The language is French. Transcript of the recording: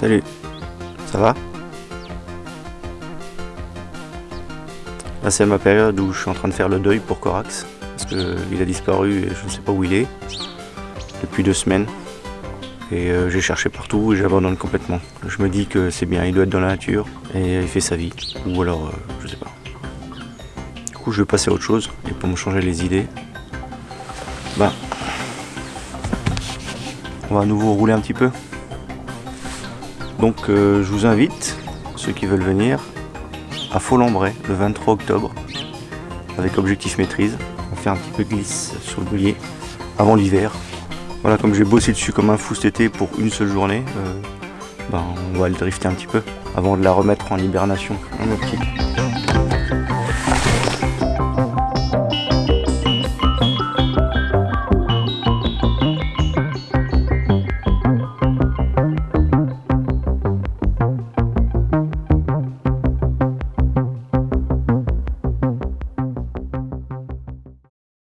Salut, ça va? Là c'est ma période où je suis en train de faire le deuil pour Corax, parce qu'il a disparu et je ne sais pas où il est, depuis deux semaines. Et euh, j'ai cherché partout et j'abandonne complètement. Je me dis que c'est bien, il doit être dans la nature et il fait sa vie. Ou alors, euh, je sais pas. Du coup je vais passer à autre chose, et pour me changer les idées, ben, on va à nouveau rouler un petit peu. Donc euh, je vous invite, ceux qui veulent venir, à Faux-Lambray le 23 octobre avec objectif maîtrise. On fait un petit peu de glisse sur le boulier avant l'hiver. Voilà, comme j'ai bossé dessus comme un fou cet été pour une seule journée, euh, ben, on va le drifter un petit peu avant de la remettre en hibernation. Hein,